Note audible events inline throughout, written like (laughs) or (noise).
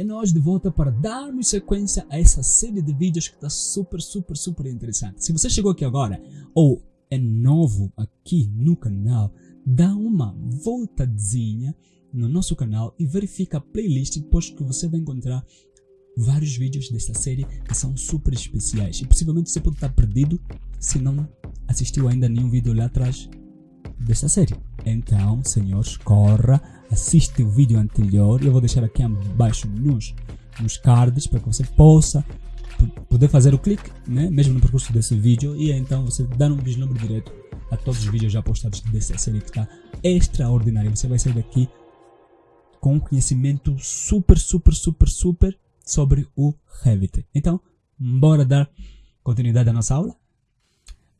é nós de volta para darmos sequência a essa série de vídeos que está super, super, super interessante. Se você chegou aqui agora ou é novo aqui no canal, dá uma voltadinha no nosso canal e verifica a playlist, pois que você vai encontrar vários vídeos desta série que são super especiais. E possivelmente você pode estar perdido se não assistiu ainda nenhum vídeo lá atrás desta série. Então, senhores, corra, assiste o vídeo anterior. Eu vou deixar aqui abaixo nos, nos cards para que você possa poder fazer o clique, né, mesmo no percurso desse vídeo, e então você dar um vislumbre direto a todos os vídeos já postados dessa série que está extraordinária. Você vai sair daqui com um conhecimento super, super, super, super sobre o Revit. Então, bora dar continuidade à nossa aula?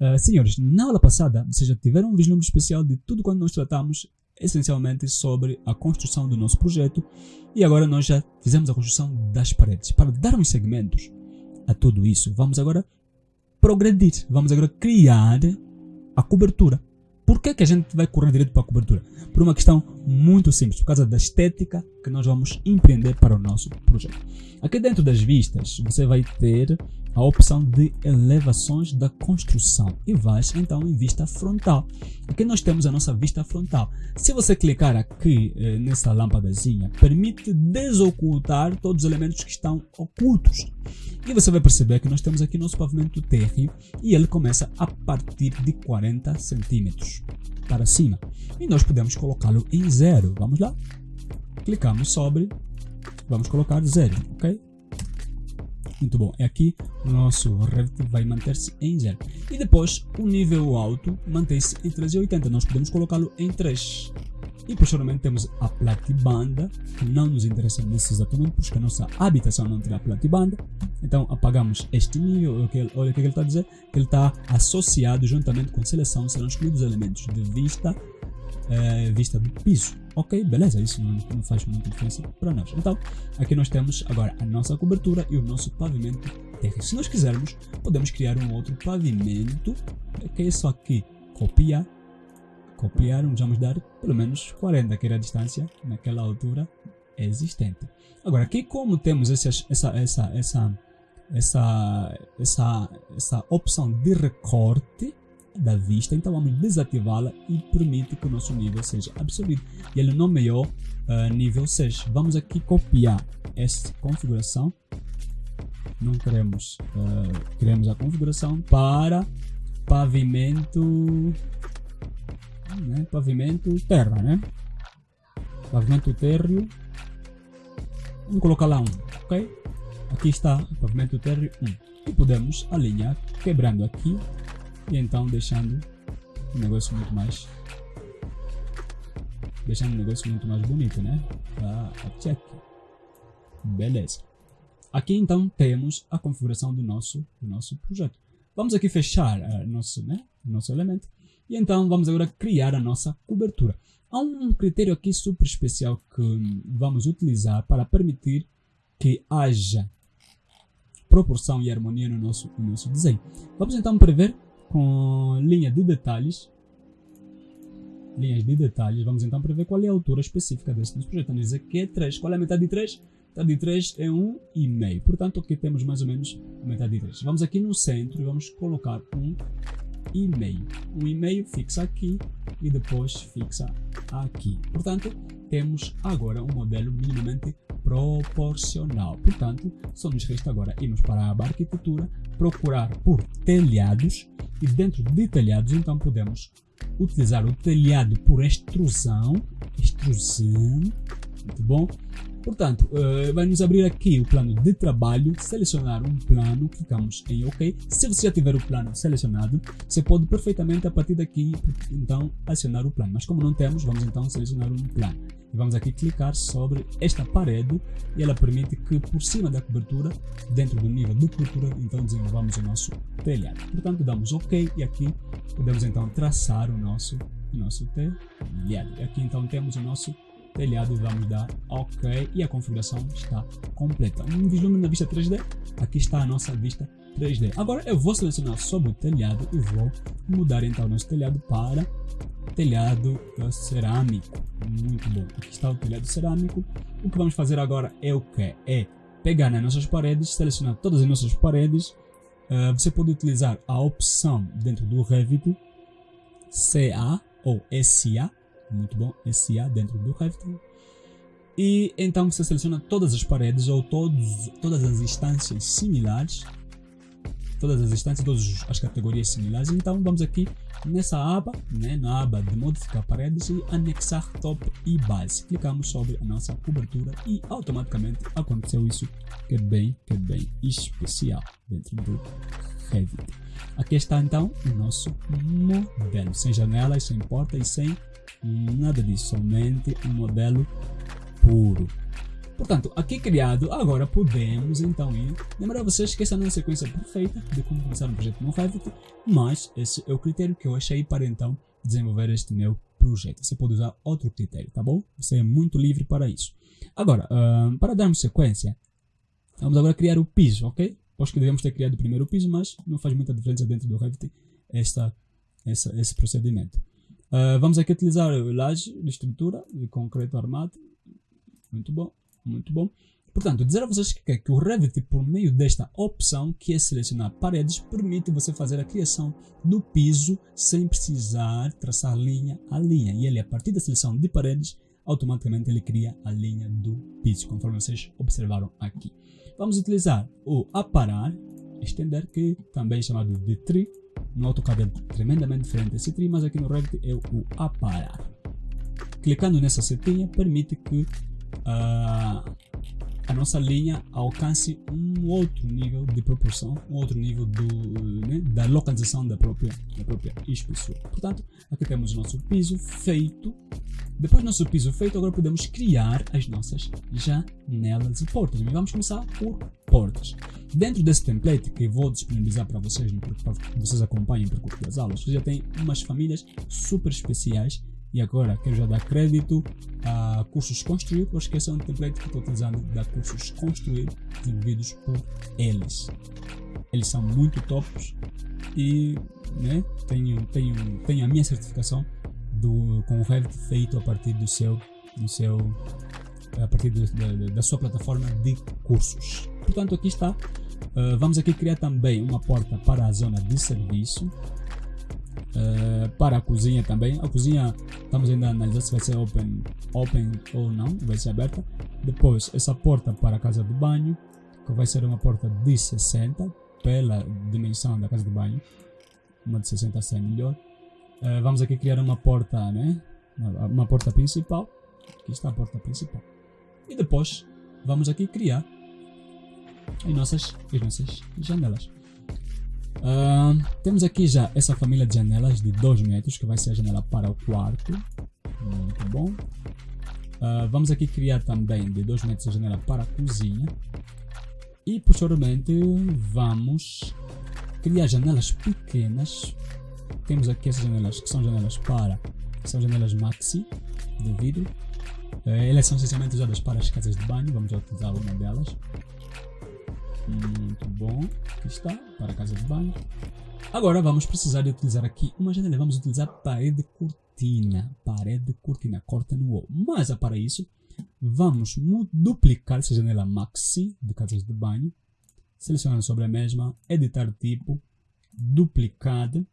Uh, senhores, na aula passada, vocês já tiveram um vislumbre especial de tudo quando nós tratamos essencialmente sobre a construção do nosso projeto e agora nós já fizemos a construção das paredes. Para dar uns segmentos a tudo isso, vamos agora progredir, vamos agora criar a cobertura. Por que, que a gente vai correr direto para a cobertura? Por uma questão muito simples, por causa da estética que nós vamos empreender para o nosso projeto. Aqui dentro das vistas, você vai ter a opção de elevações da construção e vais então em vista frontal. Aqui nós temos a nossa vista frontal. Se você clicar aqui eh, nessa lâmpadazinha, permite desocultar todos os elementos que estão ocultos. E você vai perceber que nós temos aqui nosso pavimento térreo e ele começa a partir de 40 centímetros para cima. E nós podemos colocá-lo em zero. Vamos lá? Clicamos sobre, vamos colocar zero, ok? Muito bom. É aqui o nosso Revit vai manter-se em zero. E depois o nível alto mantém-se em 380. Nós podemos colocá-lo em 3. E posteriormente temos a platibanda, que não nos interessa nesse exatamente, porque a nossa habitação não terá platibanda. Então apagamos este nível, olha o que ele está a dizer, que ele está associado juntamente com seleção, serão escolhidos elementos de vista, é, vista do piso. Ok, beleza, isso não, não faz muita diferença para nós. Então, aqui nós temos agora a nossa cobertura e o nosso pavimento terra. Se nós quisermos, podemos criar um outro pavimento, que é só aqui copiar, copiar, vamos dar pelo menos 40, que era a distância naquela altura existente. Agora, aqui como temos essa, essa, essa, essa, essa, essa, essa opção de recorte, da vista, então vamos desativá-la e permite que o nosso nível seja absorvido. E ele nomeou uh, nível 6. Vamos aqui copiar esta configuração. Não queremos, uh, queremos a configuração para pavimento, né? pavimento terra, né? Pavimento térreo. Vamos colocar lá um, ok? Aqui está pavimento térreo 1. E podemos alinhar, quebrando aqui e então deixando o negócio muito mais deixando o negócio muito mais bonito, né? A, a check. Beleza. Aqui então temos a configuração do nosso, do nosso projeto. Vamos aqui fechar uh, nosso, né, nosso elemento e então vamos agora criar a nossa cobertura. Há um critério aqui super especial que vamos utilizar para permitir que haja proporção e harmonia no nosso, no nosso desenho. Vamos então prever com linha de detalhes, linhas de detalhes, vamos então prever qual é a altura específica nosso projeto. Vamos dizer que é 3. Qual é a metade de 3? Metade de 3 é 1,5. Portanto, aqui temos mais ou menos a metade de 3. Vamos aqui no centro e vamos colocar 1,5. 1,5 fixa aqui e depois fixa aqui. Portanto, temos agora um modelo minimamente proporcional. Portanto, só nos resta agora irmos para a arquitetura, procurar por telhados e dentro de telhados então podemos utilizar o telhado por extrusão, extrusão, muito bom, Portanto, uh, vai nos abrir aqui o plano de trabalho, selecionar um plano, clicamos em OK. Se você já tiver o plano selecionado, você pode perfeitamente a partir daqui, então, acionar o plano. Mas como não temos, vamos então selecionar um plano. E vamos aqui clicar sobre esta parede e ela permite que por cima da cobertura, dentro do nível de cobertura, então desenvolvamos o nosso telhado. Portanto, damos OK e aqui podemos então traçar o nosso, o nosso telhado. Aqui então temos o nosso telhado vamos dar OK e a configuração está completa. Um vislumbre na vista 3D, aqui está a nossa vista 3D. Agora eu vou selecionar sobre o telhado e vou mudar então o nosso telhado para telhado uh, cerâmico. Muito bom. Aqui está o telhado cerâmico. O que vamos fazer agora é o que? É pegar nas nossas paredes, selecionar todas as nossas paredes. Uh, você pode utilizar a opção dentro do Revit CA ou SA. Muito bom, SA dentro do Revit. E então você seleciona todas as paredes ou todos, todas as instâncias similares todas as instâncias, todas as categorias similares. Então vamos aqui nessa aba, né, na aba de modificar paredes e anexar top e base. Clicamos sobre a nossa cobertura e automaticamente aconteceu isso que é bem, que é bem especial dentro do Revit. Aqui está então o nosso modelo, sem janelas, sem porta e sem nada disso, somente um modelo puro. Portanto, aqui criado, agora podemos então ir. Lembrar vocês que essa não é a sequência perfeita de como começar um projeto no Revit, mas esse é o critério que eu achei para então desenvolver este meu projeto. Você pode usar outro critério, tá bom? Você é muito livre para isso. Agora, para darmos sequência, vamos agora criar o piso, ok? Acho que devemos ter criado primeiro o piso, mas não faz muita diferença dentro do Revit esta, essa, esse procedimento. Uh, vamos aqui utilizar laje de estrutura de concreto armado. Muito bom muito bom. Portanto, dizer a vocês que, que o Revit, por meio desta opção, que é selecionar paredes, permite você fazer a criação do piso sem precisar traçar linha a linha. E ele, a partir da seleção de paredes, automaticamente ele cria a linha do piso, conforme vocês observaram aqui. Vamos utilizar o aparar, estender, que também é chamado de tree. No AutoCAD é tremendamente diferente esse tree, mas aqui no Revit é o aparar. Clicando nessa setinha, permite que uh, a nossa linha alcance um outro nível de proporção, um outro nível do, né, da localização da própria, da própria espessura. Portanto, aqui temos o nosso piso feito. Depois do nosso piso feito, agora podemos criar as nossas janelas e portas. Mas vamos começar por portas. Dentro desse template que vou disponibilizar para vocês, para que vocês acompanhem o percurso das aulas, já tem umas famílias super especiais e agora quero já dar crédito a cursos construir, porque esse é um template que estou utilizando da cursos construir desenvolvidos por eles. Eles são muito tops e né, tenho, tenho, tenho a minha certificação do, com o Revit feito a partir do seu, do seu a partir do, da, da sua plataforma de cursos. Portanto, aqui está. Uh, vamos aqui criar também uma porta para a zona de serviço Uh, para a cozinha também. A cozinha estamos ainda a analisar se vai ser open, open ou não, vai ser aberta. Depois, essa porta para a casa de banho, que vai ser uma porta de 60 pela dimensão da casa de banho, uma de 60 a 100 melhor. Uh, vamos aqui criar uma porta, né? Uma, uma porta principal. Aqui está a porta principal. E depois vamos aqui criar as nossas, as nossas janelas. Uh, temos aqui já essa família de janelas de 2 metros, que vai ser a janela para o quarto. Muito bom. Uh, vamos aqui criar também de 2 metros a janela para a cozinha. E posteriormente vamos criar janelas pequenas. Temos aqui essas janelas que são janelas para, são janelas maxi de vidro. Uh, elas são essencialmente usadas para as casas de banho, vamos utilizar uma delas. Muito bom. Aqui está, para a casa de banho. Agora vamos precisar de utilizar aqui uma janela. Vamos utilizar parede cortina. Parede cortina, corta no wall. Mas para isso, vamos duplicar essa janela maxi de casas de banho. Selecionando sobre a mesma, editar tipo, duplicado.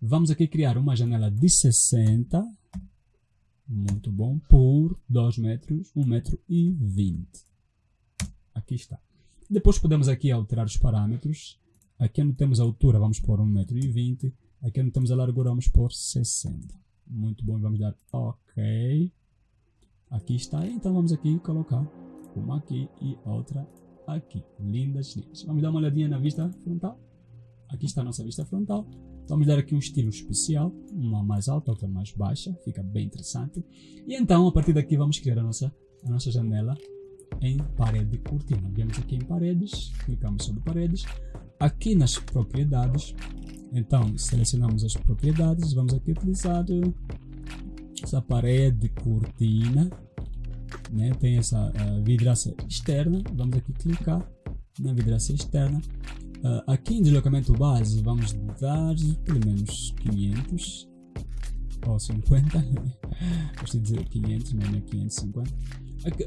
Vamos aqui criar uma janela de 60. Muito bom. Por 2 metros, 1 metro e 20. Aqui está. Depois podemos aqui alterar os parâmetros. Aqui onde temos a altura vamos pôr 1,20m. Aqui onde temos a largura vamos pôr 60. Muito bom, vamos dar OK. Aqui está, então vamos aqui colocar uma aqui e outra aqui. Lindas, lindas. Vamos dar uma olhadinha na vista frontal. Aqui está a nossa vista frontal. Vamos dar aqui um estilo especial, uma mais alta, outra mais baixa, fica bem interessante. E então, a partir daqui, vamos criar a nossa, a nossa janela em parede cortina. Viemos aqui em paredes, clicamos sobre paredes. Aqui nas propriedades, então selecionamos as propriedades, vamos aqui utilizar essa parede cortina, né? tem essa uh, vidraça externa, vamos aqui clicar na vidraça externa. Uh, aqui em deslocamento base vamos dar pelo menos 500 ou 50. (laughs) Gosto de dizer 500, não é 550.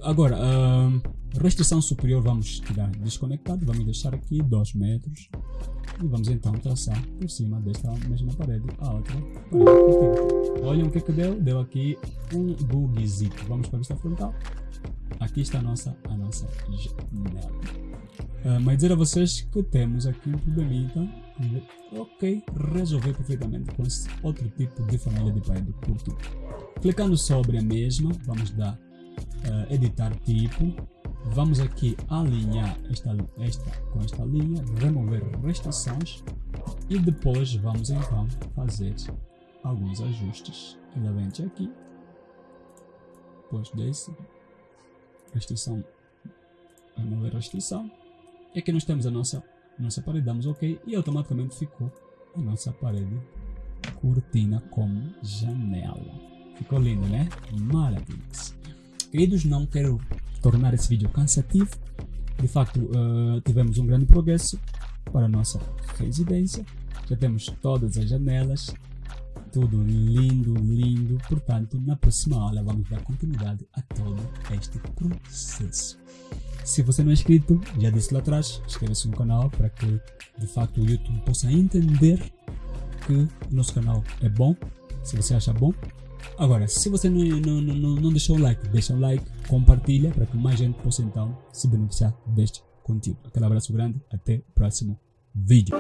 Agora, uh, restrição superior vamos tirar desconectado, vamos deixar aqui 2 metros e vamos então traçar por cima desta mesma parede a outra parede. Olhem o que é que deu, deu aqui um bugzito. Vamos para a vista frontal. Aqui está a nossa, a nossa janela. Uh, mas dizer a vocês que temos aqui um probleminha, então, ok, resolver perfeitamente com esse outro tipo de família de parede curto. Clicando sobre a mesma, vamos dar uh, editar tipo, vamos aqui alinhar esta, esta com esta linha, remover restrições e depois vamos então fazer alguns ajustes. Novamente aqui, depois desse, restrição, remover restrição e aqui nós temos a nossa, nossa parede, damos OK e automaticamente ficou a nossa parede cortina como janela. Ficou lindo, né? Maravilhoso. Queridos, não quero tornar esse vídeo cansativo. De facto, uh, tivemos um grande progresso para a nossa residência. Já temos todas as janelas, tudo lindo, lindo. Portanto, na próxima aula vamos dar continuidade a todo este processo. Se você não é inscrito, já disse lá atrás, inscreva-se no canal para que de facto o YouTube possa entender que o nosso canal é bom. Se você acha bom, Agora, se você não, não, não, não deixou o like, deixa o like, compartilha para que mais gente possa então se beneficiar deste conteúdo. Aquele abraço grande, até o próximo vídeo.